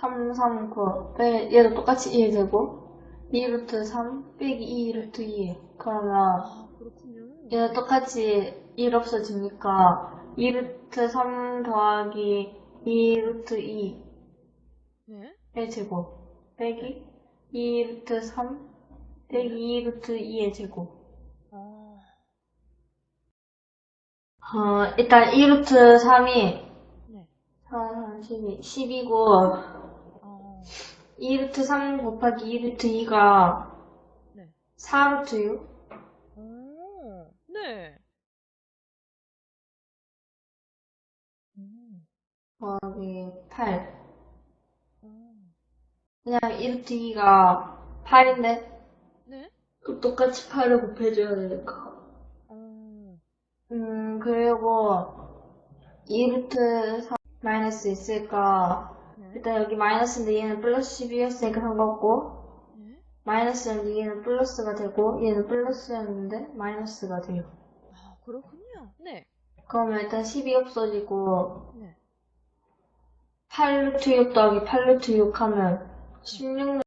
3, 3, 9 빼, 얘도 똑같이 1 되고 2 루트 3 빼기 2 루트 2 그러면 아. 얘는 똑같이 1 없어지니까 2 루트 3 더하기 2 루트 2의 네. 제곱 빼기 2 루트 3 빼기 2 루트 2의 제곱 아, 어, 일단 2 루트 3이 네. 4, 3, 12, 10이고 아, 2 루트 3 곱하기 2 루트 2가 네. 4 루트 6 오, 네. 음, 더하기 8 음, 그냥 2 루트 2가 8인데 네. 또 똑같이 8을 곱해줘야 되니까 음, 음 그리고 2 루트 3 마이너스 있으니까 네. 일단 여기 마이너스인데 얘는 플러스 12였으니까 상관없고 네. 마이너스였는데 얘는 플러스가 되고 얘는 플러스였는데 마이너스가 돼요 아, 그렇군요. 네. 그러면 일단 10이 없어지고 네. 8 루트 6 더하기 8 루트 6 하면 16